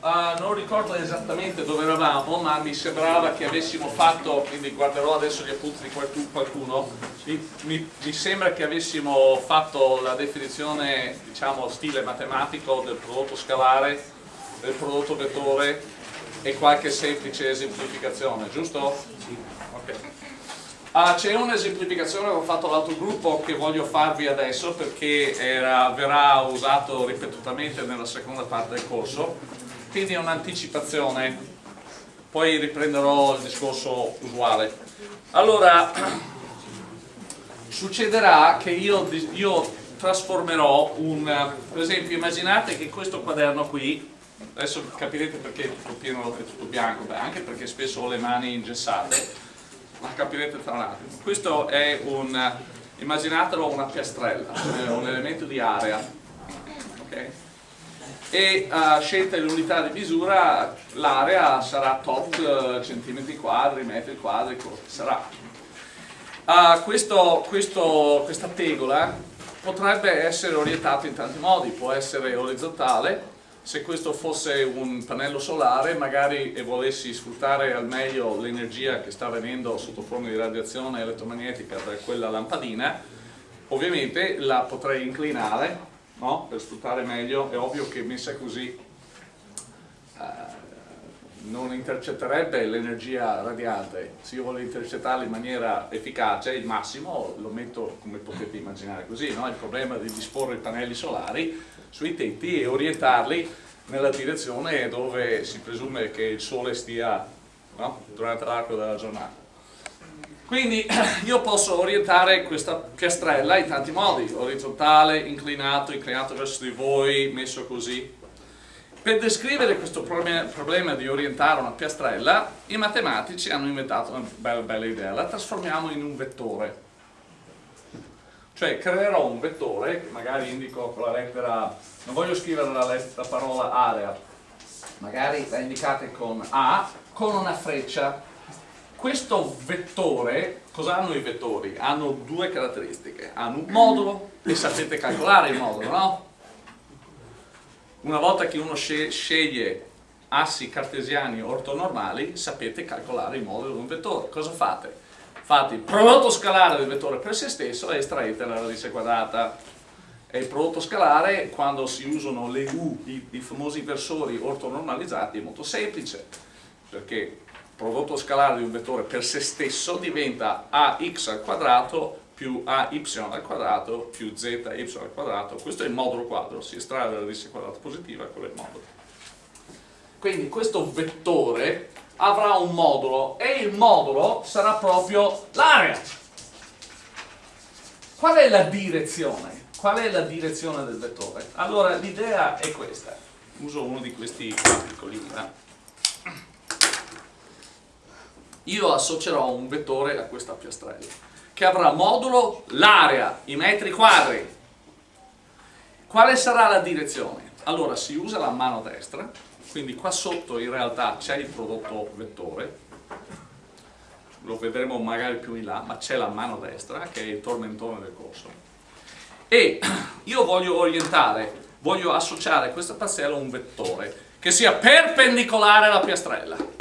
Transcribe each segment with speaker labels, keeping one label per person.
Speaker 1: Uh, non ricordo esattamente dove eravamo, ma mi sembrava che avessimo fatto, quindi guarderò adesso gli appunti di qualcuno, mi, mi, mi, sembra che avessimo fatto la definizione, diciamo, stile matematico del prodotto scalare, del prodotto vettore e qualche semplice esemplificazione, giusto? Sì. Ok. Uh, C'è un'esemplificazione che ho fatto l'altro gruppo che voglio farvi adesso perché era, verrà usato ripetutamente nella seconda parte del corso quindi è un'anticipazione. Poi riprenderò il discorso usuale. Allora succederà che io, io trasformerò un per esempio immaginate che questo quaderno qui adesso capirete perché è tutto pieno è tutto bianco beh, anche perché spesso ho le mani ingessate ma capirete tra un attimo. Questo è un immaginatelo una piastrella un elemento di area ok e uh, scelta l'unità di misura l'area sarà tot uh, centimetri quadri, metri quadri, sarà. Uh, questo, questo, questa tegola potrebbe essere orientata in tanti modi, può essere orizzontale, se questo fosse un pannello solare magari e volessi sfruttare al meglio l'energia che sta venendo sotto forma di radiazione elettromagnetica da quella lampadina, ovviamente la potrei inclinare no? per sfruttare meglio, è ovvio che messa così eh, non intercetterebbe l'energia radiante, se io voglio intercettarla in maniera efficace, il massimo lo metto come potete immaginare così, no? il problema di disporre i pannelli solari sui tetti e orientarli nella direzione dove si presume che il sole stia no? durante l'arco della giornata. Quindi io posso orientare questa piastrella in tanti modi, orizzontale, inclinato, inclinato verso di voi, messo così. Per descrivere questo problema di orientare una piastrella, i matematici hanno inventato una bella, bella idea, la trasformiamo in un vettore. Cioè creerò un vettore, magari indico con la lettera, non voglio scrivere la, la parola area, magari la indicate con A, con una freccia questo vettore, cosa hanno i vettori? Hanno due caratteristiche, hanno un modulo e sapete calcolare il modulo, no? Una volta che uno sceglie assi cartesiani ortonormali, sapete calcolare il modulo di un vettore. Cosa fate? Fate il prodotto scalare del vettore per se stesso e estraete la radice quadrata. E il prodotto scalare, quando si usano le U, i, i famosi versori ortonormalizzati, è molto semplice, perché prodotto scalare di un vettore per se stesso diventa ax al quadrato più ay al quadrato più zy al quadrato, questo è il modulo quadro, si estrae la radice quadrata positiva, quello è il modulo. Quindi questo vettore avrà un modulo e il modulo sarà proprio l'area. Qual è la direzione? Qual è la direzione del vettore? Allora l'idea è questa, uso uno di questi piccolini. Eh? Io associerò un vettore a questa piastrella che avrà modulo l'area, i metri quadri. Quale sarà la direzione? Allora si usa la mano destra, quindi qua sotto in realtà c'è il prodotto vettore, lo vedremo magari più in là, ma c'è la mano destra che è il tormentone del corso. E io voglio orientare, voglio associare questa parcella a un vettore che sia perpendicolare alla piastrella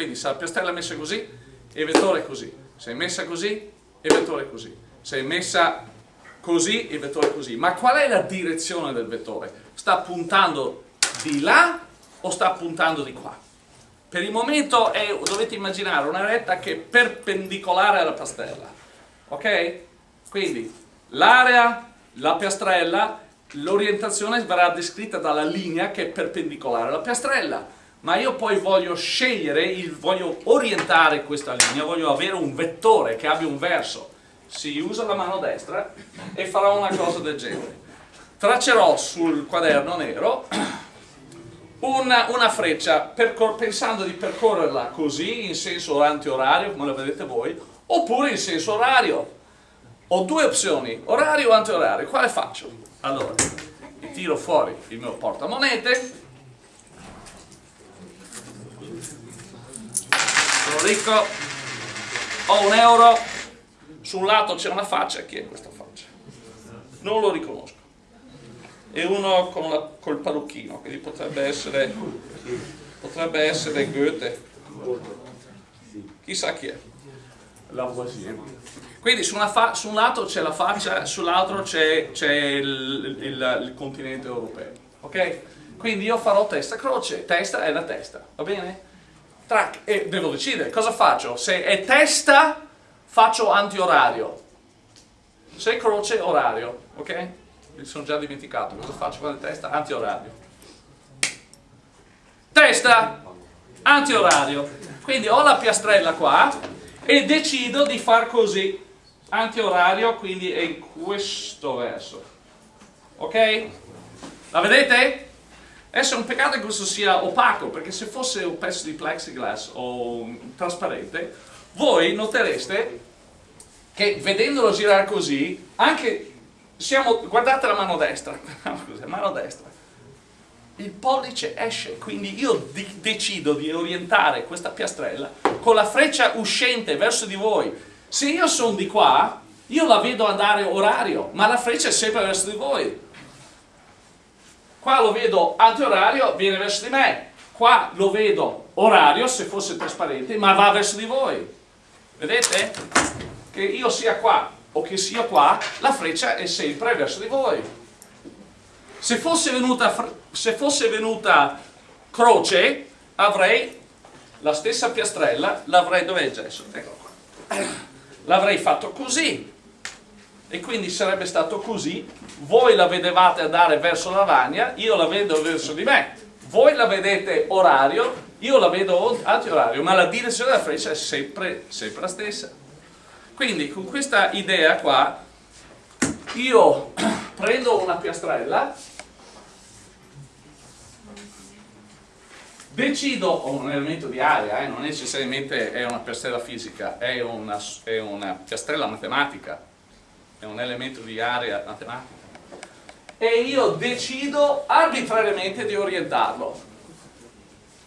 Speaker 1: quindi se la piastrella è messa così, il vettore è così. Se è messa così, il vettore è così. Se è messa così, il vettore è così. Ma qual è la direzione del vettore? Sta puntando di là o sta puntando di qua? Per il momento è, dovete immaginare una retta che è perpendicolare alla pastella. Ok? Quindi l'area, la piastrella, l'orientazione verrà descritta dalla linea che è perpendicolare alla piastrella ma io poi voglio scegliere, voglio orientare questa linea, voglio avere un vettore che abbia un verso. Si usa la mano destra e farò una cosa del genere. Traccerò sul quaderno nero una, una freccia pensando di percorrerla così, in senso antiorario, come lo vedete voi, oppure in senso orario. Ho due opzioni, orario o antiorario. Quale faccio? Allora, tiro fuori il mio portamonete, sono ricco, ho un euro, su un lato c'è una faccia, chi è questa faccia? Non lo riconosco. e uno con la, col parrucchino, quindi potrebbe essere, potrebbe essere Goethe. Chissà chi è. Quindi su, su un lato c'è la faccia, sull'altro c'è il, il, il, continente europeo. Ok? Quindi io farò testa croce, testa è la testa, va bene? Track, e devo decidere cosa faccio. Se è testa faccio antiorario, se è croce orario, ok? Mi sono già dimenticato cosa faccio con la testa, antiorario. Testa, antiorario. Quindi ho la piastrella qua e decido di far così antiorario quindi è in questo verso ok? la vedete? Adesso è un peccato che questo sia opaco perché se fosse un pezzo di plexiglass o trasparente voi notereste che vedendolo girare così anche siamo, guardate la mano destra mano destra il pollice esce, quindi io decido di orientare questa piastrella con la freccia uscente verso di voi se io sono di qua, io la vedo andare orario, ma la freccia è sempre verso di voi. Qua lo vedo antiorario, viene verso di me. Qua lo vedo orario, se fosse trasparente, ma va verso di voi. Vedete? Che io sia qua o che sia qua, la freccia è sempre verso di voi. Se fosse venuta, se fosse venuta croce, avrei la stessa piastrella, l'avrei, dov'è? Ecco l'avrei fatto così e quindi sarebbe stato così. Voi la vedevate andare verso la lavagna io la vedo verso di me. Voi la vedete orario io la vedo antiorario ma la direzione della freccia è sempre, sempre la stessa. Quindi con questa idea qua io prendo una piastrella decido, ho un elemento di aria, eh, non necessariamente è una piastrella fisica, è una, è una piastrella matematica, è un elemento di area matematica, e io decido arbitrariamente di orientarlo.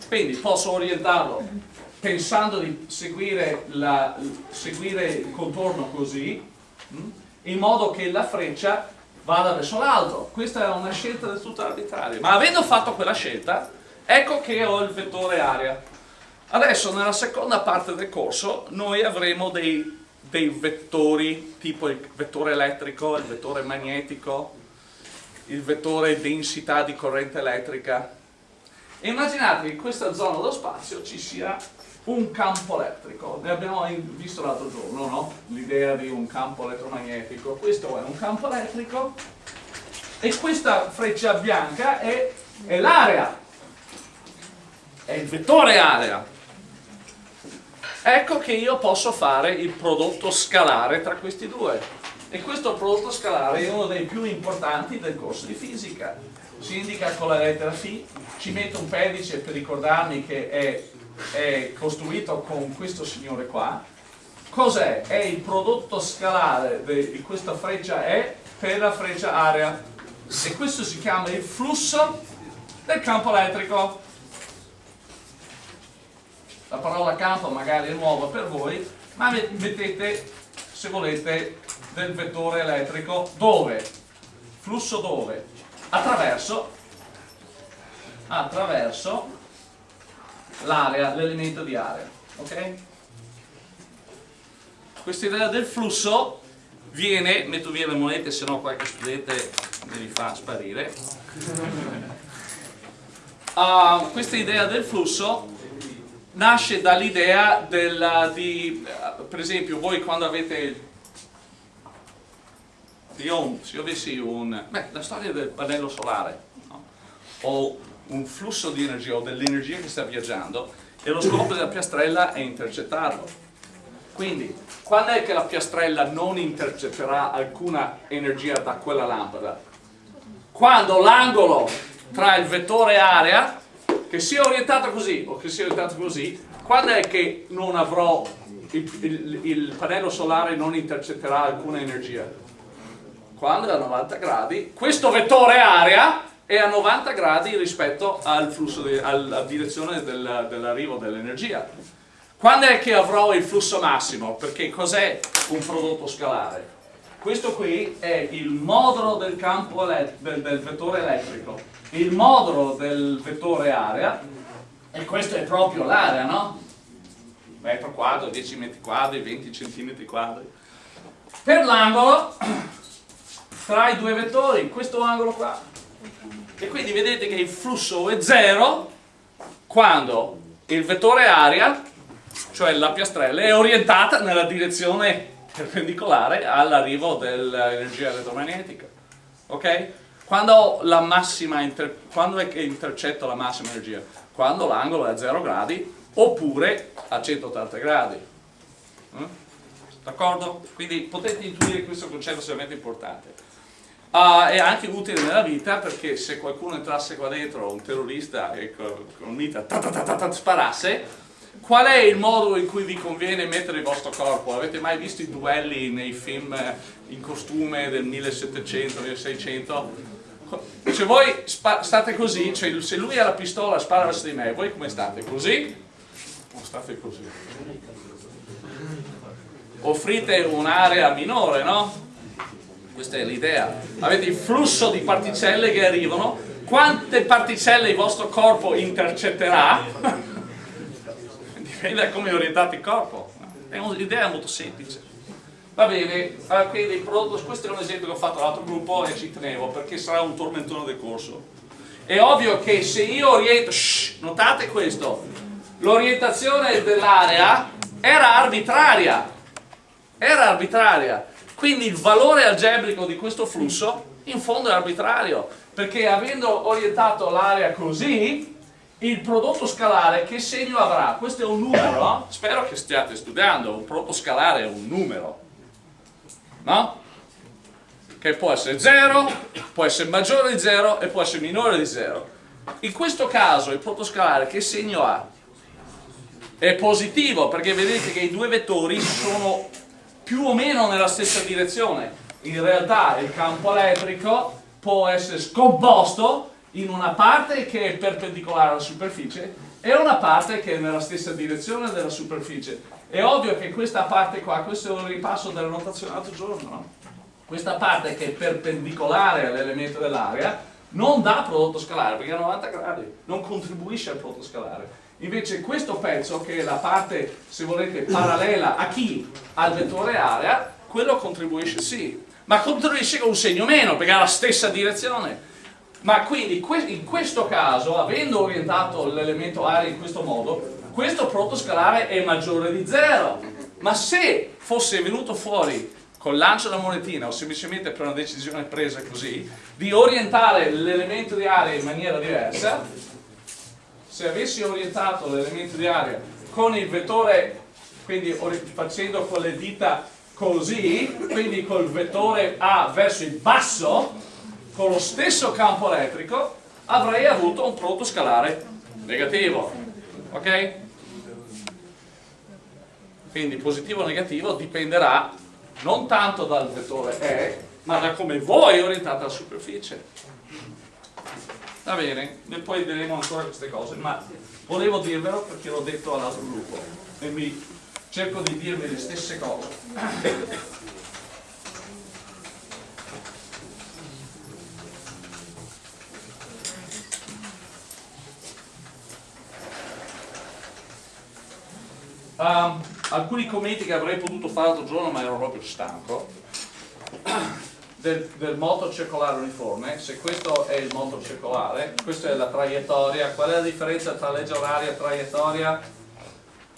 Speaker 1: Quindi posso orientarlo pensando di seguire, la, seguire il contorno così, mm, in modo che la freccia vada verso l'alto. Questa è una scelta del tutto arbitraria. Ma avendo fatto quella scelta, Ecco che ho il vettore area. Adesso nella seconda parte del corso noi avremo dei, dei vettori tipo il vettore elettrico, il vettore magnetico, il vettore densità di corrente elettrica. E immaginate che in questa zona dello spazio ci sia un campo elettrico. Ne abbiamo visto l'altro giorno, no? L'idea di un campo elettromagnetico. Questo è un campo elettrico e questa freccia bianca è, è l'area è il vettore area. Ecco che io posso fare il prodotto scalare tra questi due. E questo prodotto scalare è uno dei più importanti del corso di fisica. Si indica con la lettera Φ, ci metto un pedice per ricordarmi che è, è costruito con questo signore qua. Cos'è? È il prodotto scalare di questa freccia E per la freccia area. E questo si chiama il flusso del campo elettrico la parola campo magari è nuova per voi, ma mettete, se volete, del vettore elettrico dove? Flusso dove? Attraverso, attraverso l'area, l'elemento di area, ok? Questa idea del flusso viene, metto via le monete se no qualche studente me li fa sparire, uh, questa idea del flusso nasce dall'idea di, per esempio, voi quando avete, io, se io avessi un, beh, la storia del pannello solare, no? o un flusso di energia o dell'energia che sta viaggiando e lo scopo della piastrella è intercettarlo. Quindi, quando è che la piastrella non intercetterà alcuna energia da quella lampada? Quando l'angolo tra il vettore area che sia orientato così o che sia orientato così, quando è che non avrò il, il, il pannello solare non intercetterà alcuna energia? Quando è a 90 gradi, questo vettore area è a 90 gradi rispetto al flusso di, alla direzione del, dell'arrivo dell'energia. Quando è che avrò il flusso massimo? Perché cos'è un prodotto scalare? Questo qui è il modulo del campo del, del vettore elettrico, il modulo del vettore area e questo è proprio l'area, no? Metro quadro, 10 metri quadri, 20 centimetri quadri. Per l'angolo tra i due vettori, questo angolo qua. E quindi vedete che il flusso è zero quando il vettore area, cioè la piastrella, è orientata nella direzione perpendicolare all'arrivo dell'energia elettromagnetica. Ok? Quando, quando è che intercetto la massima energia? Quando l'angolo è a 0 gradi oppure a 180 gradi. Mm? D'accordo? Quindi potete intuire questo concetto estremamente importante. Uh, è anche utile nella vita perché se qualcuno entrasse qua dentro, un terrorista e con un'ita sparasse, qual è il modo in cui vi conviene mettere il vostro corpo? Avete mai visto i duelli nei film in costume del 1700, 1600? Se voi state così, cioè se lui ha la pistola spara verso di me, voi come state? Così? O state così? Offrite un'area minore, no? Questa è l'idea. Avete il flusso di particelle che arrivano, quante particelle il vostro corpo intercetterà dipende da come è orientato il corpo. È un'idea molto semplice. Va bene, quindi questo è un esempio che ho fatto all'altro gruppo e ci tenevo perché sarà un tormentone del corso. È ovvio che se io oriento, shh, notate questo, l'orientazione dell'area era arbitraria, era arbitraria, quindi il valore algebrico di questo flusso in fondo è arbitrario, perché avendo orientato l'area così, il prodotto scalare che segno avrà? Questo è un numero, spero che stiate studiando, un prodotto scalare è un numero, no? Che può essere 0, può essere maggiore di 0 e può essere minore di 0. In questo caso il prodotto scalare che segno ha? È positivo perché vedete che i due vettori sono più o meno nella stessa direzione. In realtà il campo elettrico può essere scomposto in una parte che è perpendicolare alla superficie e una parte che è nella stessa direzione della superficie. È ovvio che questa parte qua, questo è un ripasso della notazione l'altro giorno, no? questa parte che è perpendicolare all'elemento dell'area non dà prodotto scalare perché è a 90 gradi, non contribuisce al prodotto scalare. Invece questo pezzo, che è la parte, se volete, parallela a chi? Al vettore area, quello contribuisce sì, ma contribuisce con un segno meno perché ha la stessa direzione. Ma quindi in questo caso, avendo orientato l'elemento area in questo modo, questo prodotto scalare è maggiore di 0. Ma se fosse venuto fuori col lancio della monetina o semplicemente per una decisione presa così, di orientare l'elemento di area in maniera diversa, se avessi orientato l'elemento di area con il vettore, quindi facendo con le dita così, quindi col vettore A verso il basso, con lo stesso campo elettrico avrei avuto un prodotto scalare negativo ok? quindi positivo o negativo dipenderà non tanto dal vettore E ma da come voi orientate la superficie va bene, e poi vedremo ancora queste cose ma volevo dirvelo perché l'ho detto all'altro gruppo e mi cerco di dirvi le stesse cose Um, alcuni commenti che avrei potuto fare l'altro giorno ma ero proprio stanco del, del, moto circolare uniforme. Se questo è il moto circolare questa è la traiettoria. Qual è la differenza tra legge oraria e traiettoria?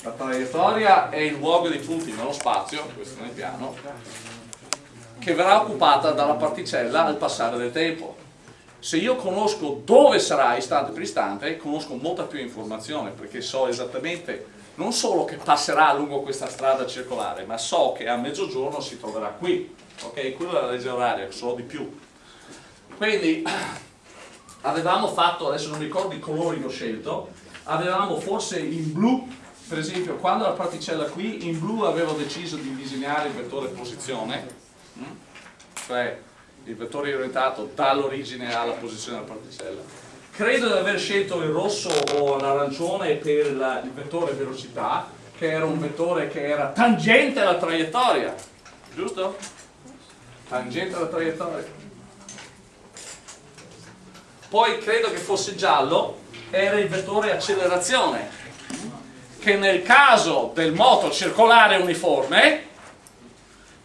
Speaker 1: la traiettoria è il luogo dei punti nello spazio questo nel piano che verrà occupata dalla particella al passare del tempo. Se io conosco dove sarà istante per istante conosco molta più informazione perché so esattamente non solo che passerà lungo questa strada circolare, ma so che a mezzogiorno si troverà qui. Ok? Quella è la legge oraria, so di più. Quindi avevamo fatto, adesso non ricordo i colori che ho scelto, avevamo forse in blu, per esempio, quando la particella qui, in blu avevo deciso di disegnare il vettore posizione, mm? cioè il vettore orientato dall'origine alla posizione della particella credo di aver scelto il rosso o l'arancione per la, il vettore velocità che era un vettore che era tangente alla traiettoria giusto? tangente alla traiettoria. Poi credo che fosse giallo, era il vettore accelerazione, che nel caso del moto circolare uniforme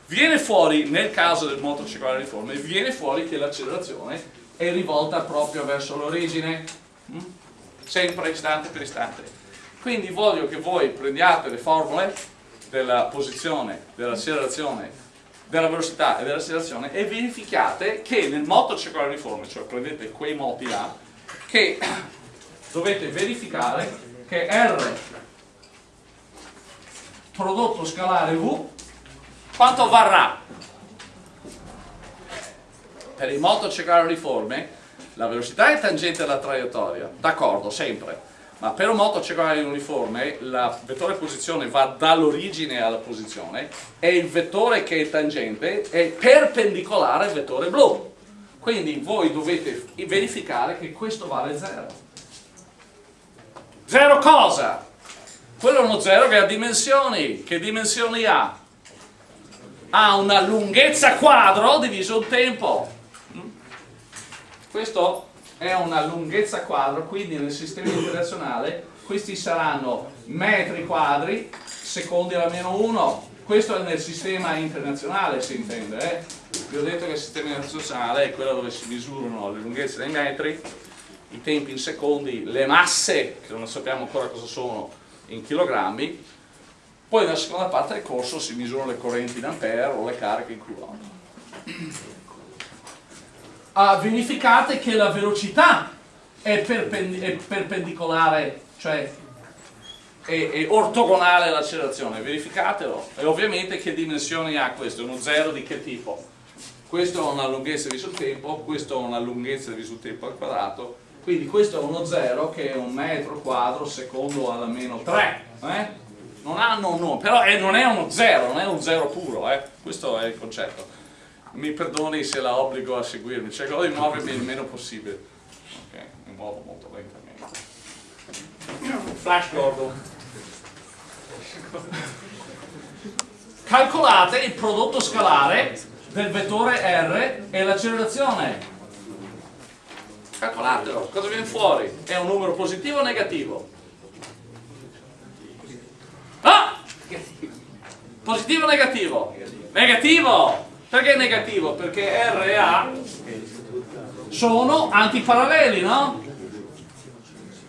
Speaker 1: viene fuori, nel caso del moto circolare uniforme, viene fuori che l'accelerazione è rivolta proprio verso l'origine, mm? sempre istante per istante. Quindi voglio che voi prendiate le formule della posizione, dell'accelerazione della velocità e dell'accelerazione e verificate che nel moto circolare uniforme, cioè prendete quei moti là, che dovete verificare che R prodotto scalare V quanto varrà? Per il moto circolare uniforme la velocità è tangente alla traiettoria, d'accordo, sempre ma per un moto circolare uniforme il vettore posizione va dall'origine alla posizione e il vettore che è tangente è perpendicolare al vettore blu quindi voi dovete verificare che questo vale 0 0 cosa? quello è uno 0 che ha dimensioni che dimensioni ha? ha una lunghezza quadro diviso il tempo? Questo è una lunghezza quadro, quindi nel sistema internazionale questi saranno metri quadri, secondi alla meno 1, questo è nel sistema internazionale si intende, eh? vi ho detto che il sistema internazionale è quello dove si misurano le lunghezze dei metri, i tempi in secondi, le masse, che non sappiamo ancora cosa sono, in chilogrammi, poi nella seconda parte del corso si misurano le correnti in ampere o le cariche in coulomb uh, verificate che la velocità è, perpend è perpendicolare, cioè è, è ortogonale all'accelerazione, verificatelo. E ovviamente che dimensioni ha questo? Uno zero di che tipo? Questo ha una lunghezza di sul tempo, questo ha una lunghezza di sul tempo al quadrato, quindi questo è uno zero che è un metro quadro secondo alla meno 3. Eh? Non hanno un nome, però è, non è uno zero, non è un zero puro, eh? questo è il concetto mi perdoni se la obbligo a seguirmi, cercherò di muovermi il meno possibile. Ok, mi muovo molto lentamente. Flash Gordon. Calcolate il prodotto scalare del vettore R e l'accelerazione. Calcolatelo, cosa viene fuori? È un numero positivo o negativo? Ah! Positivo o negativo? Negativo! Perché è negativo? Perché R e A sono antiparalleli, no?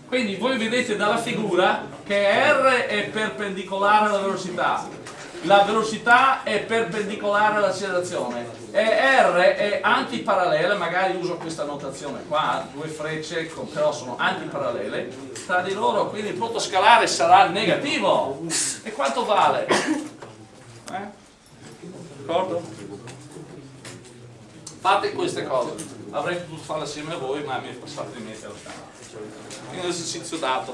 Speaker 1: Quindi voi vedete dalla figura che R è perpendicolare alla velocità, la velocità è perpendicolare all'accelerazione e R è antiparallela, magari uso questa notazione qua, due frecce però sono antiparallele tra di loro, quindi il punto scalare sarà negativo. E quanto vale? Eh? D'accordo? Fate queste cose. Avrei potuto farle assieme a voi ma mi è passato di mente lo tempo è un esercizio dato.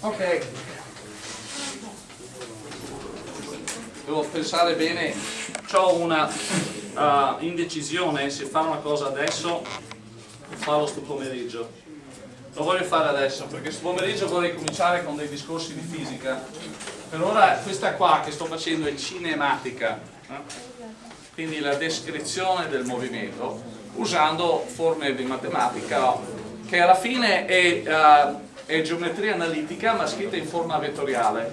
Speaker 1: Ok. Devo pensare bene. Ho una uh, indecisione. Se fare una cosa adesso o farlo sto pomeriggio. Lo voglio fare adesso perché sto pomeriggio vorrei cominciare con dei discorsi di fisica. Per ora questa qua che sto facendo è cinematica eh? Quindi la descrizione del movimento usando forme di matematica che alla fine è, uh, è geometria analitica ma scritta in forma vettoriale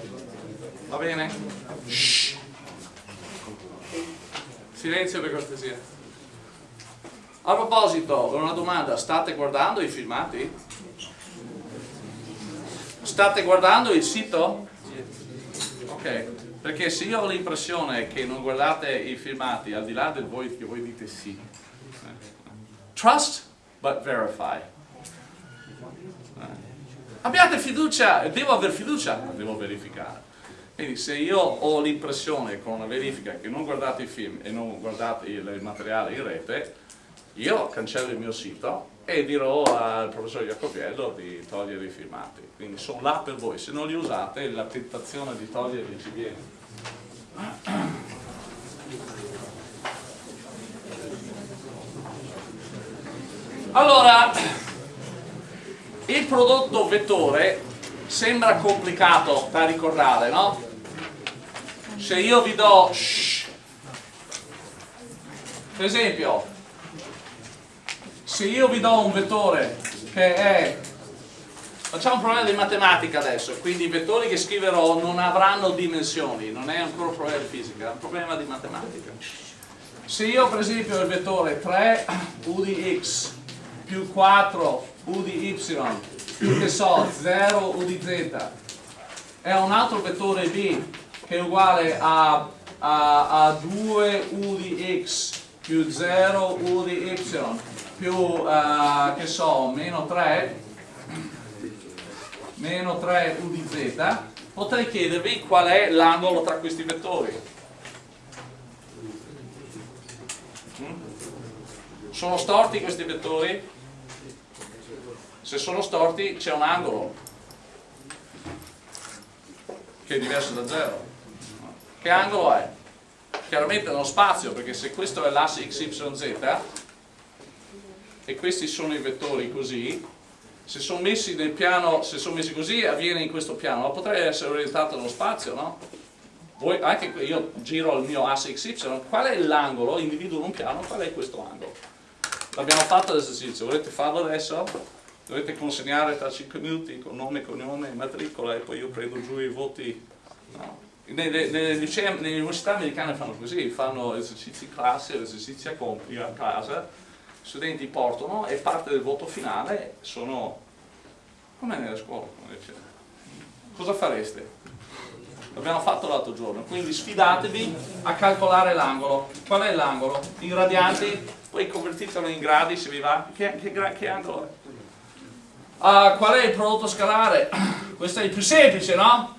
Speaker 1: va bene? Shh. silenzio per cortesia a proposito, una domanda, state guardando i filmati? State guardando il sito? Ok, perché se io ho l'impressione che non guardate i filmati, al di là del voi che voi dite sì, trust but verify. Abbiate fiducia, devo avere fiducia, ma devo verificare. Quindi se io ho l'impressione con una verifica che non guardate i film e non guardate il materiale in rete, io cancello il mio sito e dirò al professor Jacobiello di togliere i filmati. Quindi sono là per voi, se non li usate la tentazione di toglierli ci viene. Allora, il prodotto vettore sembra complicato da ricordare, no? Se io vi do shh, per esempio se io vi do un vettore che è facciamo un problema di matematica adesso quindi i vettori che scriverò non avranno dimensioni non è ancora un problema di fisica è un problema di matematica. Se io per esempio il vettore 3 u di x più 4 u di y più che so 0 u di z è un altro vettore b che è uguale a, a, a 2 u di x più 0 u di y più uh, che so meno 3 meno 3 u di z potrei chiedervi qual è l'angolo tra questi vettori Sono storti questi vettori? Se sono storti c'è un angolo che è diverso da 0. Che angolo è? Chiaramente nello spazio, perché se questo è l'asse xyz e questi sono i vettori così, se sono messi nel piano, se sono messi così avviene in questo piano, ma potrei essere orientato nello spazio, no? Voi, anche io giro il mio asse xy, qual è l'angolo, individuo un piano, qual è questo angolo? L'abbiamo fatto l'esercizio, volete farlo adesso? Dovete consegnare tra 5 minuti con nome, cognome matricola e poi io prendo giù i voti. No. Nelle, nelle, licee, nelle, università americane fanno così, fanno esercizi in classe, esercizi a, a casa, studenti portano e parte del voto finale sono come nelle scuole. Cosa fareste? L'abbiamo fatto l'altro giorno, quindi sfidatevi a calcolare l'angolo. Qual è l'angolo? In radianti poi convertitelo in gradi se vi va, che, che, che angolo è? Uh, qual è il prodotto scalare? Questo è il più semplice, no?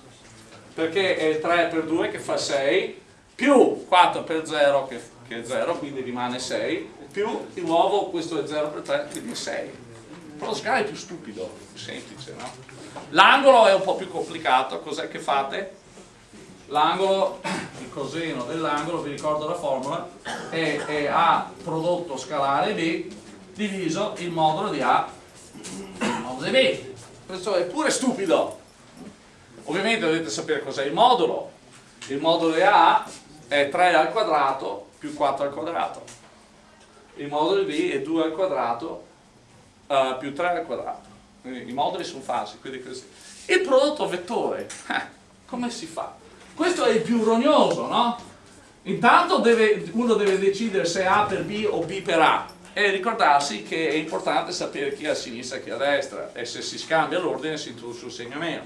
Speaker 1: Perché è 3 per 2 che fa 6, più 4 per 0 che, che è 0, quindi rimane 6, più di nuovo questo è 0 per 3, quindi 6. Il prodotto scalare è più stupido, più semplice, no? L'angolo è un po' più complicato, cos'è che fate? l'angolo, il coseno dell'angolo, vi ricordo la formula, è, è, A prodotto scalare B diviso il modulo di A modulo di B. Questo è pure stupido. Ovviamente dovete sapere cos'è il modulo. Il modulo di A è 3 al quadrato più 4 al quadrato. Il modulo B è 2 al quadrato uh, più 3 al quadrato. Quindi i moduli sono falsi, quindi così. Il prodotto vettore, eh, come si fa? Questo è il più rognoso, no? Intanto deve, uno deve decidere se A per B o B per A e ricordarsi che è importante sapere chi è a sinistra e chi è a destra e se si scambia l'ordine si introduce un segno meno.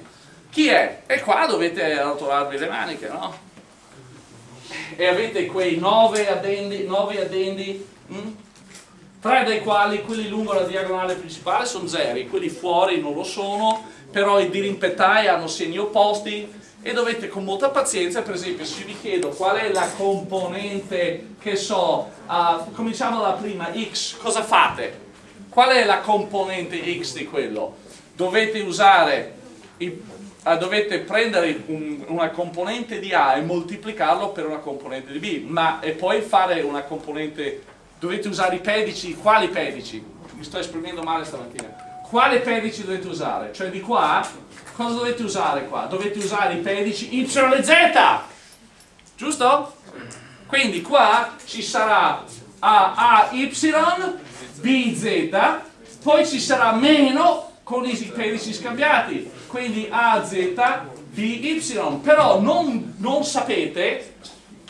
Speaker 1: Chi è? E qua dovete arrotolarvi le maniche, no? E avete quei nove addendi, nove addendi hm? Tre dei quali quelli lungo la diagonale principale sono zeri, quelli fuori non lo sono, però i dirimpettai hanno segni opposti e dovete con molta pazienza, per esempio se vi chiedo qual è la componente, che so, uh, cominciamo dalla prima, x, cosa fate? Qual è la componente x di quello? Dovete usare, i, uh, dovete prendere un, una componente di A e moltiplicarlo per una componente di B, ma e poi fare una componente, dovete usare i pedici, quali pedici? Mi sto esprimendo male stamattina. Quale pedici dovete usare? Cioè di qua cosa dovete usare qua? Dovete usare i pedici Y e Z, giusto? Quindi qua ci sarà A, A, Y, B, Z, poi ci sarà meno con i pedici scambiati, quindi A, Z, B, Y, però non, non sapete,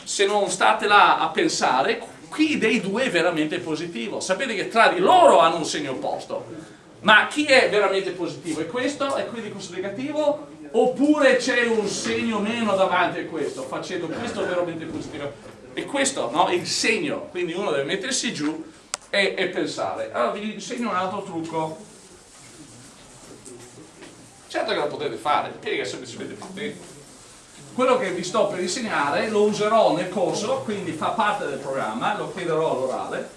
Speaker 1: se non state là a pensare, chi dei due è veramente positivo. Sapete che tra di loro hanno un segno opposto ma chi è veramente positivo? È questo? È quindi questo negativo? Oppure c'è un segno meno davanti a questo, facendo questo veramente positivo? E questo, no? Il segno, quindi uno deve mettersi giù e, e pensare. Allora vi insegno un altro trucco. Certo che lo potete fare, piega semplicemente potete. Quello che vi sto per insegnare lo userò nel corso, quindi fa parte del programma, lo chiederò all'orale.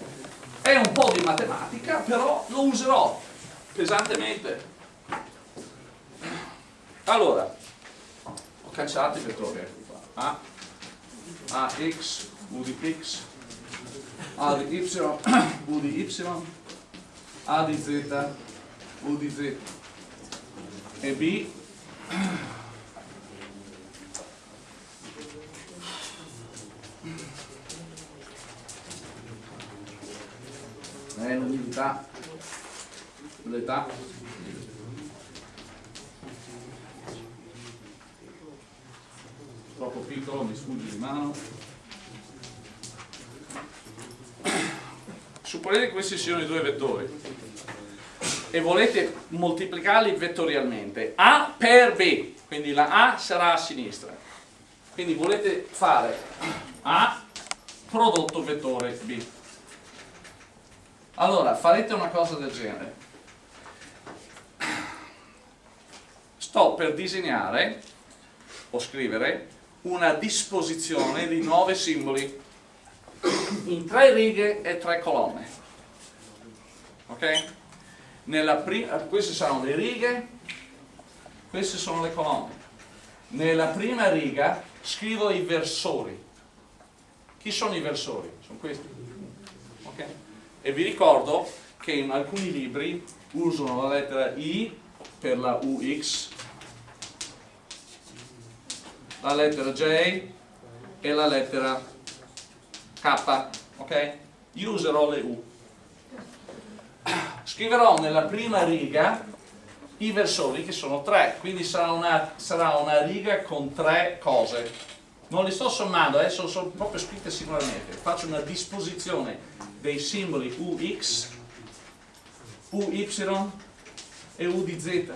Speaker 1: È un po' di matematica, però lo userò pesantemente. Allora, ho cancellato i vettori, ecco qua. A, A, X, U di X, A di Y, U di Y, A di Z, U di Z e B è l'umidità, l'età. Troppo piccolo, mi sfugge di mano. Supponete che questi siano i due vettori e volete moltiplicarli vettorialmente. A per B, quindi la A sarà a sinistra. Quindi volete fare A prodotto vettore B. Allora, farete una cosa del genere. Sto per disegnare o scrivere una disposizione di nove simboli in tre righe e tre colonne. Ok? queste saranno le righe, queste sono le colonne. Nella prima riga scrivo i versori. Chi sono i versori? Sono questi. E vi ricordo che in alcuni libri usano la lettera I per la UX, la lettera J e la lettera K. Ok? Io userò le U. Scriverò nella prima riga i versori che sono tre, quindi sarà una, sarà una riga con tre cose non li sto sommando, adesso sono proprio scritte singolarmente, faccio una disposizione dei simboli UX, UY e U di Z.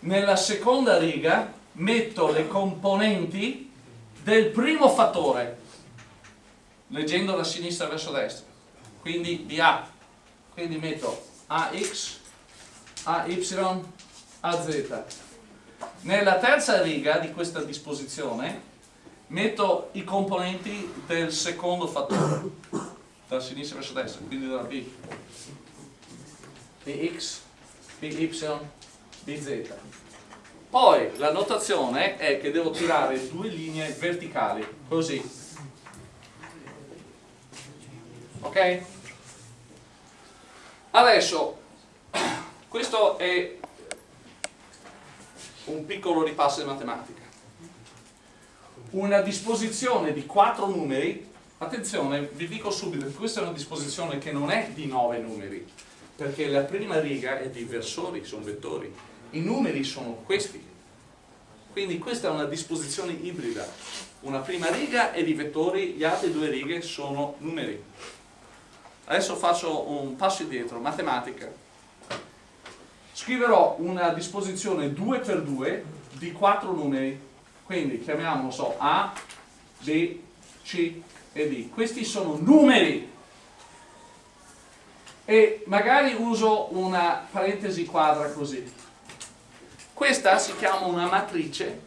Speaker 1: Nella seconda riga metto le componenti del primo fattore, leggendo da sinistra verso destra, quindi di A, quindi metto AX, AY, AZ nella terza riga di questa disposizione metto i componenti del secondo fattore, da sinistra verso destra, quindi da B. Bx, By, Bz. Poi la notazione è che devo tirare due linee verticali, così. Ok? Adesso, questo è un piccolo ripasso di matematica. Una disposizione di quattro numeri, attenzione, vi dico subito che questa è una disposizione che non è di nove numeri, perché la prima riga è di versori, sono vettori, i numeri sono questi. Quindi questa è una disposizione ibrida. Una prima riga è di vettori, le altre due righe sono numeri. Adesso faccio un passo indietro, matematica scriverò una disposizione 2 per 2 di quattro numeri quindi chiamiamolo so A, B, C e D. Questi sono numeri. E magari uso una parentesi quadra così. Questa si chiama una matrice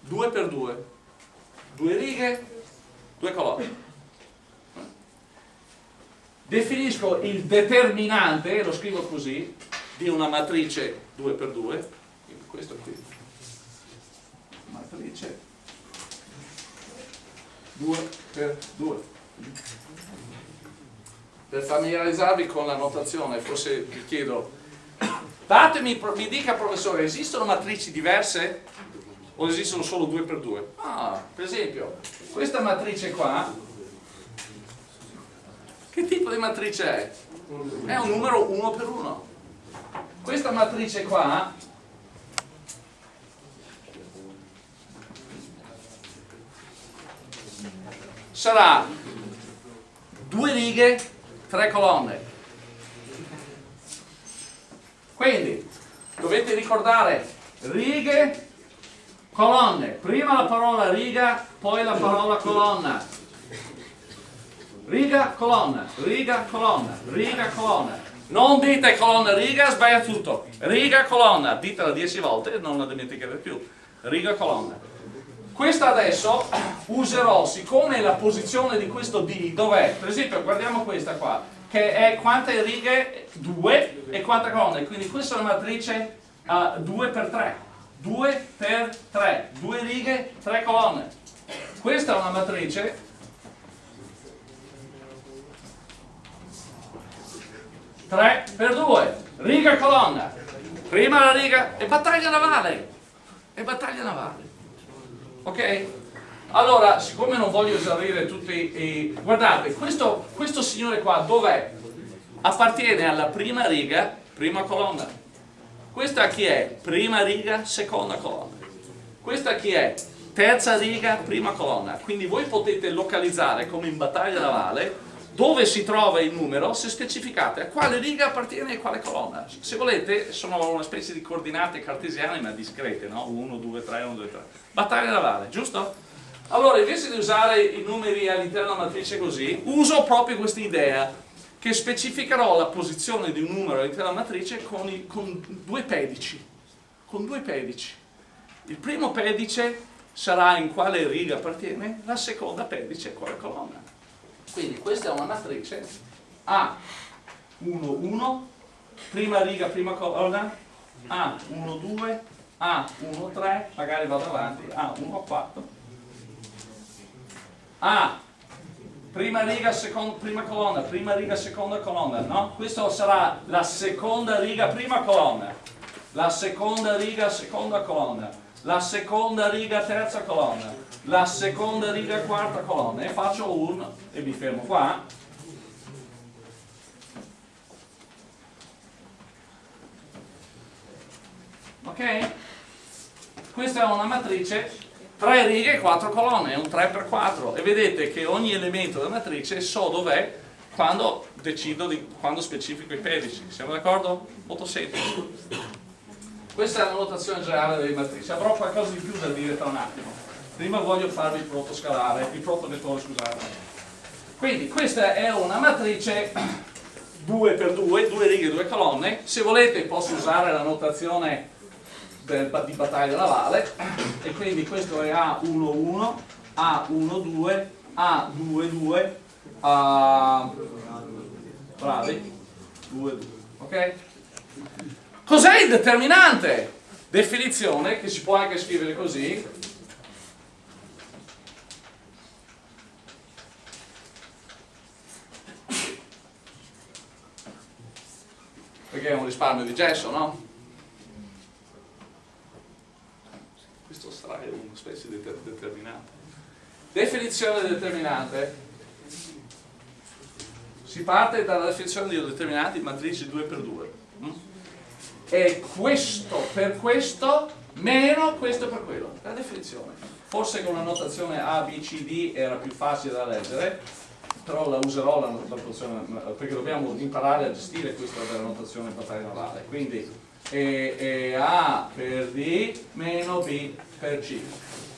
Speaker 1: 2 per 2 due righe, due colonne. Definisco il determinante, lo scrivo così di una matrice 2x2 quindi questo qui matrice 2x2 per familiarizzarvi con la notazione forse vi chiedo datemi, mi dica professore esistono matrici diverse? O esistono solo 2x2 ah, per esempio questa matrice qua che tipo di matrice è? è un numero 1 per 1 questa matrice qua sarà due righe, tre colonne. Quindi dovete ricordare righe, colonne. Prima la parola riga, poi la parola colonna. Riga, colonna, riga, colonna, riga, colonna. Non dite colonna riga, sbaglia tutto. Riga colonna, ditela 10 volte e non la dimenticate più. Riga colonna. Questa adesso userò, siccome la posizione di questo D dov'è? Per esempio guardiamo questa qua, che è quante righe? 2 e quante colonne. Quindi questa è una matrice uh, 2 per 3. 2 per 3. 2 righe, 3 colonne. Questa è una matrice 3 per 2 riga e colonna prima la riga e battaglia navale e battaglia navale ok? Allora, siccome non voglio esaurire tutti i... Guardate, questo, questo signore qua dov'è? Appartiene alla prima riga, prima colonna. Questa chi è? Prima riga, seconda colonna. Questa chi è? Terza riga, prima colonna. Quindi voi potete localizzare, come in battaglia navale, dove si trova il numero se specificate a quale riga appartiene e quale colonna. Se volete sono una specie di coordinate cartesiane ma discrete, no? 1, 2, 3, 1, 2, 3. Battaglia navale, giusto? Allora invece di usare i numeri all'interno della matrice così, uso proprio questa idea che specificherò la posizione di un numero all'interno della matrice con, i, con due pedici. Con due pedici. Il primo pedice sarà in quale riga appartiene, la seconda pedice a quale colonna. Quindi questa è una matrice A 1 1 prima riga prima colonna A 1 2 A 1 3 magari vado avanti A 1 4 A prima riga seconda prima colonna prima riga seconda colonna no? questa sarà la seconda riga prima colonna. La seconda riga seconda colonna la seconda riga terza colonna. La seconda riga quarta colonna. E faccio un e mi fermo qua. Ok? questa è una matrice 3 righe e 4 colonne, è un 3x4 e vedete che ogni elemento della matrice so dov'è quando decido di quando specifico i pedici. Siamo d'accordo? molto semplice questa è la notazione generale delle matrici avrò qualcosa di più da dire tra un attimo prima voglio farvi il proto scalare, il proto vettore scusate. Quindi questa è una matrice 2x2, due righe, due colonne, se volete posso usare la notazione del, di battaglia navale e quindi questo è A11, A12, A22, A... bravi, 2, 2, ok? Cos'è il determinante? Definizione che si può anche scrivere così, perché è un risparmio di gesso, no? Questo sarà una specie di determinante. Definizione determinante. Si parte dalla definizione di determinati matrici 2x2. E questo per questo meno questo per quello. La definizione. Forse con una notazione A, B, C, D era più facile da leggere, però la userò la notazione, perché dobbiamo imparare a gestire questa della notazione battaglia navale. Quindi e, e A per D meno B per C.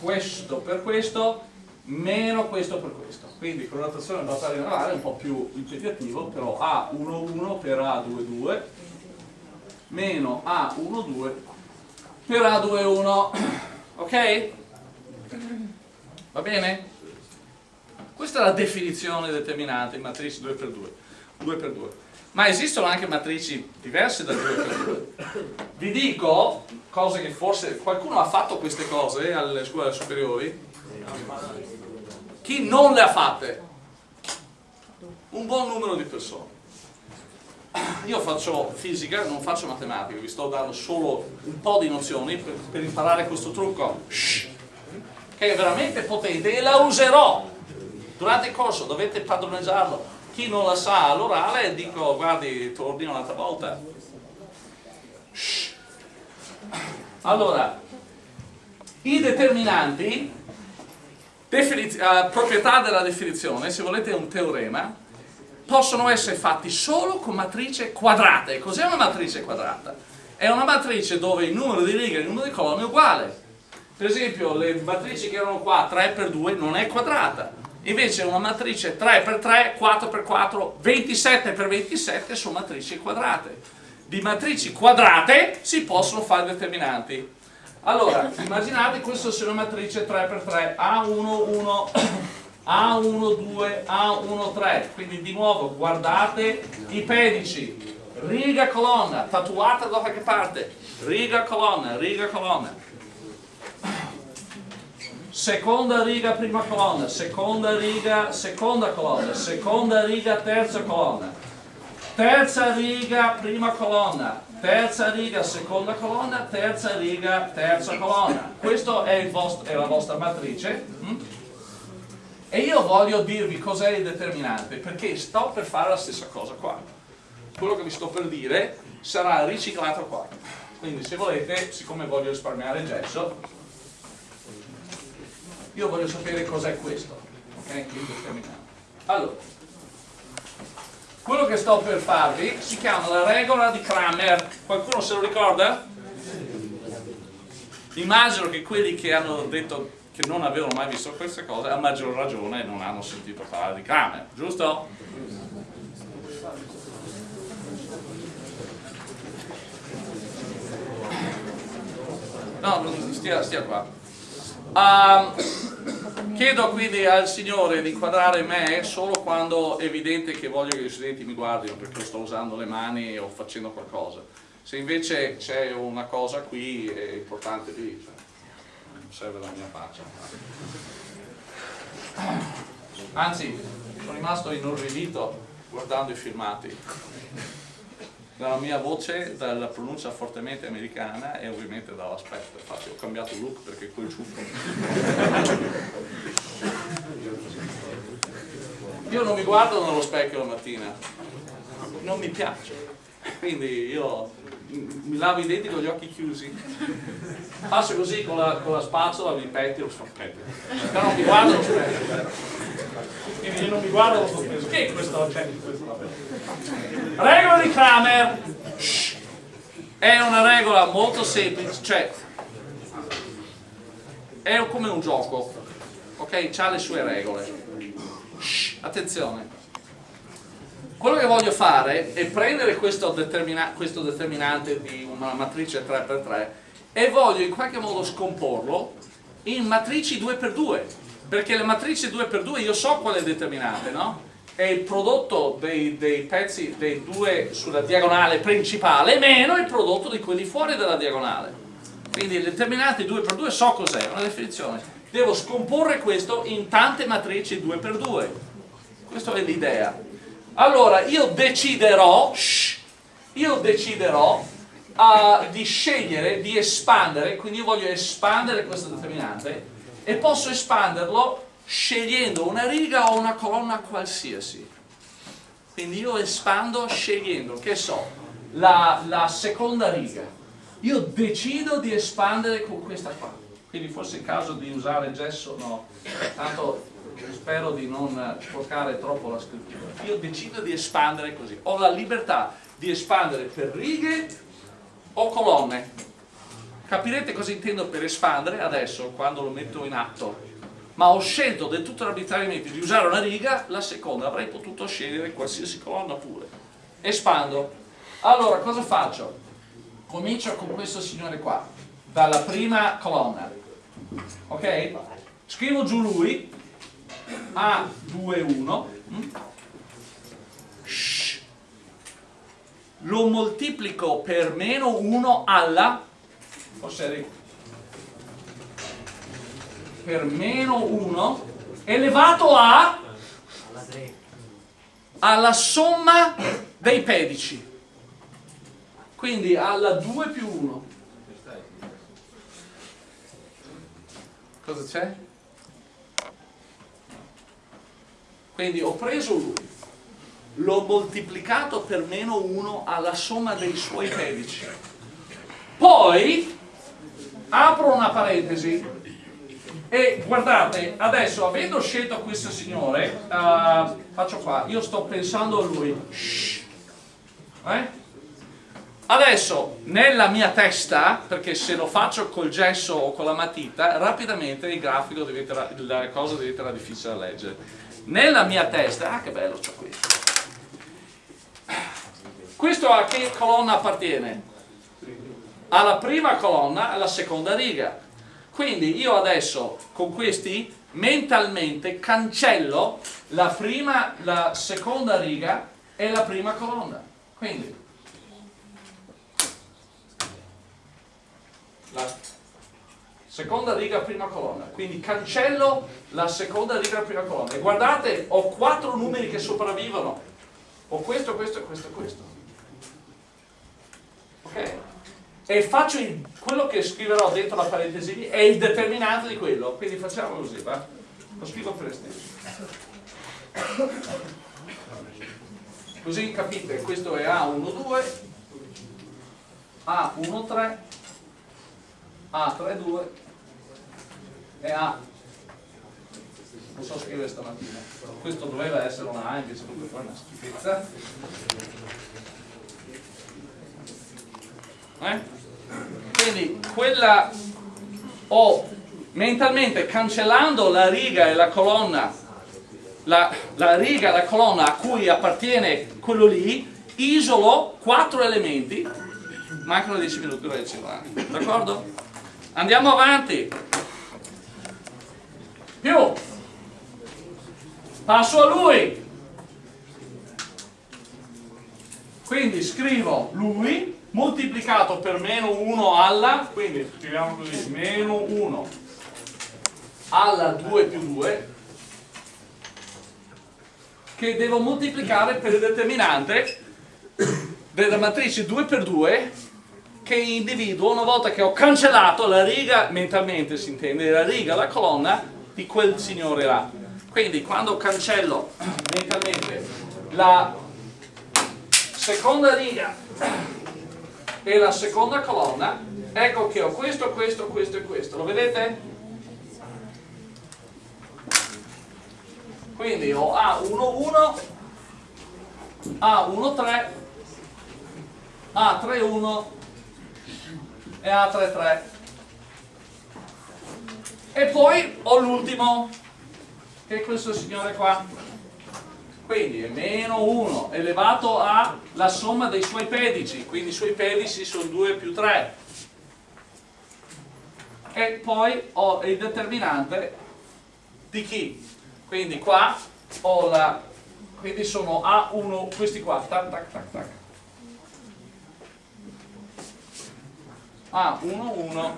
Speaker 1: Questo per questo meno questo per questo. Quindi con la notazione battaglia navale è un po' più impegnativo, però A11 per A22 meno A12 per A21. Ok? Va bene? Questa è la definizione determinante in matrici 2x2. 2x2. Ma esistono anche matrici diverse da 2x2. Vi dico cose che forse qualcuno ha fatto queste cose alle scuole superiori. Chi non le ha fatte? Un buon numero di persone. Io faccio fisica, non faccio matematica, vi sto dando solo un po' di nozioni per, per imparare questo trucco. Che è veramente potente e la userò. Durante il corso dovete padroneggiarlo. Chi non la sa all'orale dico guardi torni un'altra volta. Allora i determinanti uh, proprietà della definizione se volete un teorema possono essere fatti solo con matrice quadrate cos'è una matrice quadrata? è una matrice dove il numero di righe e il numero di colonne è uguale per esempio le matrici che erano qua 3 per 2 non è quadrata invece una matrice 3x3, 4x4, 27x27 sono matrici quadrate. Di matrici quadrate si possono fare determinanti. Allora, immaginate questa sia una matrice 3x3, A1, 1, A1, 2, A1, 3. Quindi di nuovo guardate i pedici, riga colonna, tatuata da qualche parte, riga colonna, riga colonna. Seconda riga prima colonna, seconda riga seconda colonna, seconda riga terza colonna, terza riga prima colonna, terza riga seconda colonna, terza riga terza colonna. Questa è, è, la vostra matrice. E io voglio dirvi cos'è il determinante, perché sto per fare la stessa cosa qua. Quello che vi sto per dire sarà riciclato qua. Quindi se volete, siccome voglio risparmiare gesso, io voglio sapere cos'è questo. Ok? Il determinante. Allora, quello che sto per farvi si chiama la regola di Kramer. Qualcuno se lo ricorda? Immagino che quelli che hanno detto che non avevano mai visto queste cose a maggior ragione non hanno sentito parlare di Kramer, giusto? No, stia, stia qua. Um, chiedo quindi al Signore di inquadrare me solo quando è evidente che voglio che gli studenti mi guardino perché sto usando le mani o facendo qualcosa. Se invece c'è una cosa qui è importante lì. Cioè serve la mia faccia. Anzi, sono rimasto inorridito guardando i filmati. Dalla mia voce, dalla pronuncia fortemente americana e ovviamente dall'aspetto. Infatti ho cambiato look perché quel ciuffo. Io non mi guardo nello specchio la mattina, non mi piace. Quindi io mi lavo i denti con gli occhi chiusi. Passo così con la, con la spazzola mi petti lo specchio però non mi guardo lo specchio io non mi guardo lo specchio che è questo oggetto regola di Kramer. È una regola molto semplice cioè è come un gioco ok? ha le sue regole. Attenzione quello che voglio fare è prendere questo, determina questo determinante di una matrice 3x3 e voglio in qualche modo scomporlo in matrici 2x2 perché le matrici 2x2 io so qual è il determinante no? è il prodotto dei, dei, pezzi dei due sulla diagonale principale meno il prodotto di quelli fuori dalla diagonale. Quindi il determinante 2x2 so cos'è, una definizione. Devo scomporre questo in tante matrici 2x2 questa è l'idea allora io deciderò, shh, io deciderò uh, di scegliere, di espandere, quindi io voglio espandere questo determinante e posso espanderlo scegliendo una riga o una colonna qualsiasi. Quindi io espando scegliendo, che so, la, la seconda riga. Io decido di espandere con questa qua. Quindi forse è il caso di usare gesso, no, tanto spero di non sporcare troppo la scrittura, io decido di espandere così, ho la libertà di espandere per righe o colonne. Capirete cosa intendo per espandere adesso, quando lo metto in atto. Ma ho scelto del tutto arbitrariamente di usare una riga, la seconda avrei potuto scegliere qualsiasi colonna pure. Espando. Allora, cosa faccio? Comincio con questo signore qua, dalla prima colonna. Ok? Scrivo giù lui, a21 lo moltiplico per meno 1 alla? Forse per meno 1 elevato a? Alla somma dei pedici. Quindi alla 2 più 1 cosa c'è? Quindi ho preso lui, l'ho moltiplicato per meno 1 alla somma dei suoi pedici. Poi apro una parentesi e guardate, adesso avendo scelto questo signore, uh, faccio qua, io sto pensando a lui. Eh? Adesso, nella mia testa, perché se lo faccio col gesso o con la matita, rapidamente il grafico diventerà, la cosa diventerà difficile da leggere nella mia testa, ah che bello c'ho questo, questo a che colonna appartiene? Alla prima colonna, alla seconda riga. Quindi io adesso con questi mentalmente cancello la prima, la seconda riga e la prima colonna. Quindi la seconda riga, prima colonna. Quindi cancello la seconda riga, prima colonna. E guardate, ho quattro numeri che sopravvivono. Ho questo, questo, questo questo. Ok? E faccio il, quello che scriverò dentro la parentesi è il determinante di quello. Quindi facciamo così, va? lo scrivo per estenso così capite questo è A12 A13 A32 e A non so scrivere stamattina. Questo doveva essere una A invece comunque fa una schifezza. Eh? quindi quella ho mentalmente cancellando la riga e la colonna la, la riga la colonna a cui appartiene quello lì isolo quattro elementi. Mancano 10 minuti d'accordo? andiamo avanti più. Passo a lui. Quindi scrivo lui moltiplicato per meno 1 alla quindi scriviamo così meno 1 alla 2 più 2 che devo moltiplicare per il determinante della matrice 2 per 2 che individuo una volta che ho cancellato la riga, mentalmente si intende, la riga, la colonna di quel signore là. Quindi quando cancello mentalmente la seconda riga e la seconda colonna, ecco che ho questo, questo, questo e questo. Lo vedete? quindi ho A11 A13 A31 e A33 e poi ho l'ultimo che è questo signore qua. Quindi è meno 1 elevato alla somma dei suoi pedici. Quindi i suoi pedici sono 2 più 3 e poi ho il determinante di chi? quindi qua ho la quindi sono A1 questi qua. Tac tac tac tac. A11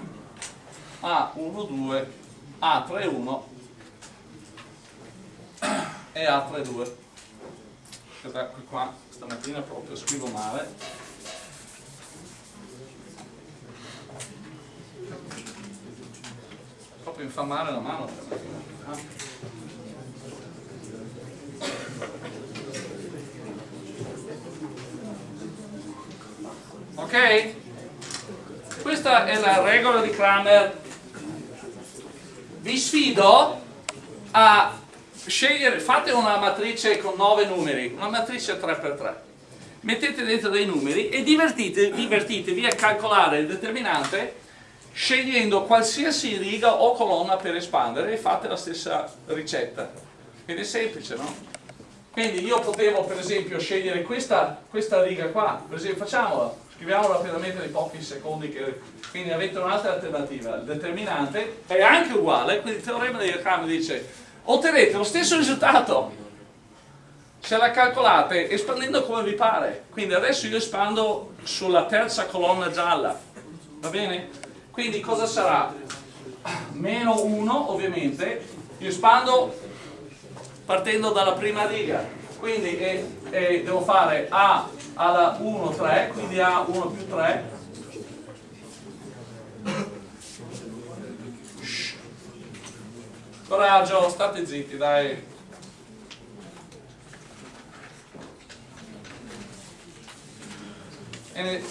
Speaker 1: A12 A31 e A32 aspetta qua stamattina proprio scrivo male. Proprio infamare la mano stamattina ok? questa è la regola di Kramer vi sfido a scegliere fate una matrice con 9 numeri una matrice 3x3 mettete dentro dei numeri e divertite, divertitevi a calcolare il determinante scegliendo qualsiasi riga o colonna per espandere e fate la stessa ricetta. Quindi è semplice no? quindi io potevo per esempio scegliere questa, questa riga qua. Per esempio facciamola scriviamo rapidamente nei pochi secondi che, quindi avete un'altra alternativa. Il determinante è anche uguale quindi il teorema di Ricami dice otterrete lo stesso risultato. Se la calcolate espandendo come vi pare. Quindi adesso io espando sulla terza colonna gialla. Va bene? quindi cosa sarà? meno 1 ovviamente. Io espando partendo dalla prima riga quindi è, è, devo fare A alla 1, 3, quindi A 1 più 3 coraggio, state zitti dai. E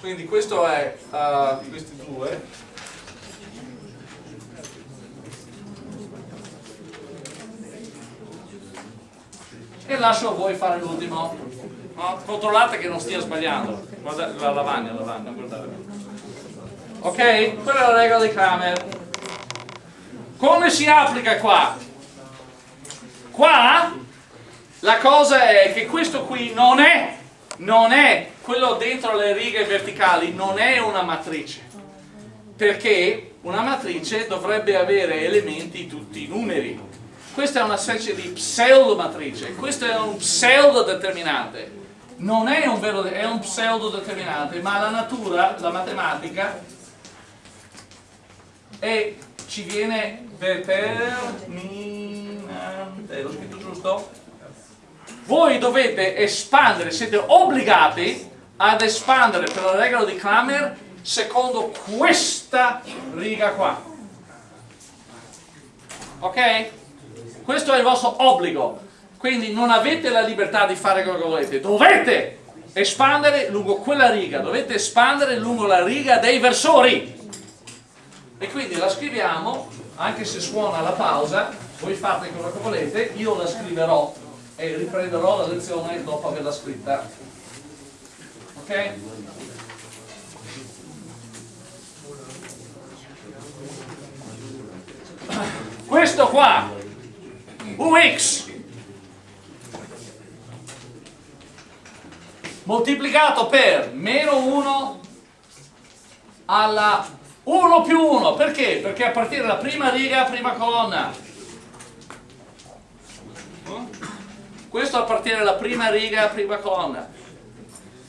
Speaker 1: quindi questo è uh, questi due e lascio a voi fare l'ultimo no? controllate che non stia sbagliando guardate la lavagna, lavagna guardate ok? quella è la regola di Kramer come si applica qua? qua la cosa è che questo qui non è non è quello dentro le righe verticali non è una matrice perché una matrice dovrebbe avere elementi tutti numeri questa è una specie di pseudo matrice, questo è un pseudo determinante. Non è un vero, è un pseudo determinante, ma la natura, la matematica, e ci viene determinante, l'ho scritto giusto? Voi dovete espandere, siete obbligati ad espandere per la regola di Kramer secondo questa riga qua. Ok? Questo è il vostro obbligo. Quindi non avete la libertà di fare quello che volete, dovete espandere lungo quella riga, dovete espandere lungo la riga dei versori. E quindi la scriviamo, anche se suona la pausa, voi fate quello che volete, io la scriverò e riprenderò la lezione dopo averla scritta. Ok? Questo qua, UX, moltiplicato per meno 1 alla 1 più 1, perché? Perché a partire dalla prima riga, prima colonna. Questo a partire dalla prima riga, prima colonna.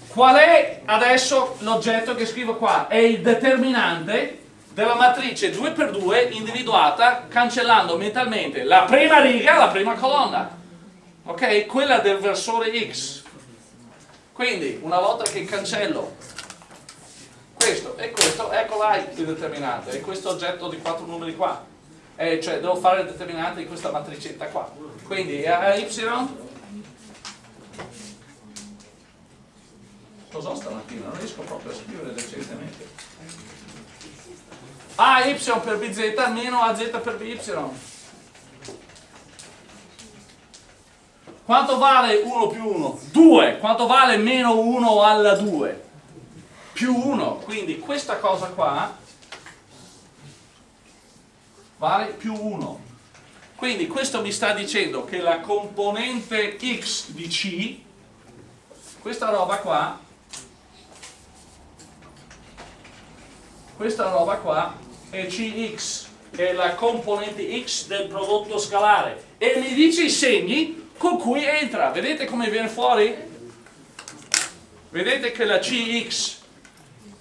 Speaker 1: Qual è adesso l'oggetto che scrivo qua? È il determinante della matrice 2x2 individuata cancellando mentalmente la prima riga, la prima colonna. Ok? Quella del versore x. Quindi, una volta che cancello questo e questo, ecco là il determinante, è questo oggetto di quattro numeri qua. Eh, cioè, devo fare il determinante di questa matricetta qua. Quindi, a y Cos'ho stamattina? Non riesco proprio a scrivere decentemente. AY per BZ meno AZ per BY. Quanto vale 1 più 1? 2. Quanto vale meno 1 alla 2? Più 1. Quindi questa cosa qua vale più 1. Quindi questo mi sta dicendo che la componente x di C, questa roba qua, questa roba qua è Cx, è la componente x del prodotto scalare. E mi dice i segni con cui entra. Vedete come viene fuori? Vedete che la Cx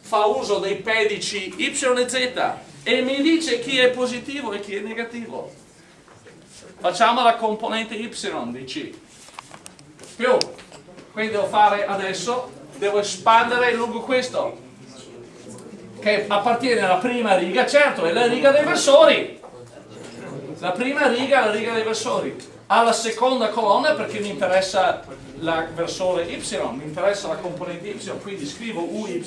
Speaker 1: fa uso dei pedici Y e Z e mi dice chi è positivo e chi è negativo. Facciamo la componente Y di C. Più. Quindi devo fare adesso, devo espandere lungo questo, che appartiene alla prima riga, certo, è la riga dei versori. La prima riga è la riga dei versori alla seconda colonna perché mi interessa la versore y, mi interessa la componente y, quindi scrivo uy.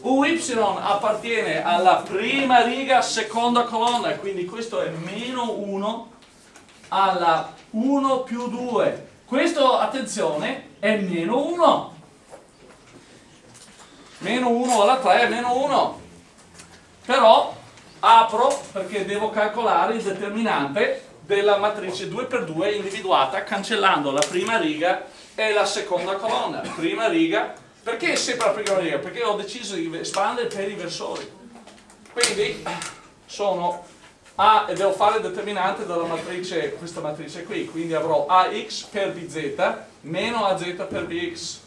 Speaker 1: uy appartiene alla prima riga, seconda colonna, quindi questo è meno 1 alla 1 più 2. Questo, attenzione, è meno 1. Meno 1 alla 3 è meno 1. Però apro perché devo calcolare il determinante della matrice 2x2 individuata cancellando la prima riga e la seconda colonna. Prima riga, perché sempre la prima riga? Perché ho deciso di espandere per i versori. Quindi sono A devo fare il determinante della matrice, questa matrice qui, quindi avrò AX per BZ meno AZ per BX.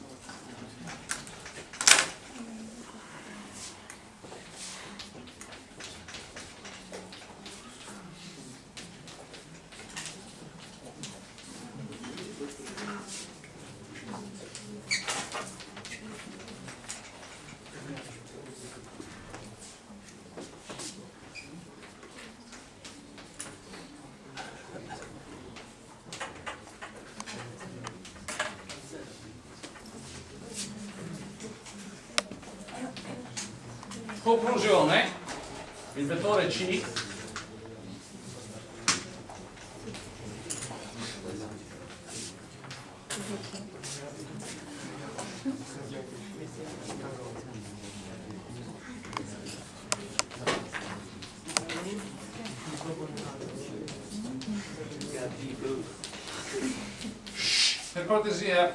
Speaker 1: Conclusione, il vettore C. Per cortesia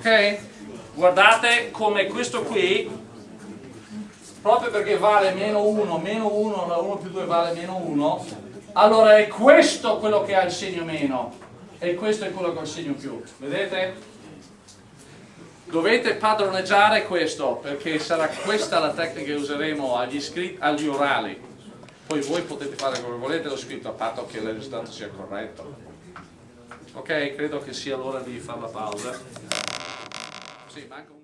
Speaker 1: ok? Guardate come questo qui
Speaker 2: proprio perché vale meno 1, meno 1, la 1 più 2 vale meno 1, allora è questo quello che ha il segno meno e questo è quello che ha il segno più. Vedete? Dovete padroneggiare questo perché sarà questa la tecnica che useremo agli, agli orali. Poi voi potete fare come volete lo scritto a patto che il risultato sia corretto. Ok, credo che sia l'ora di fare la pausa. Sì, manca un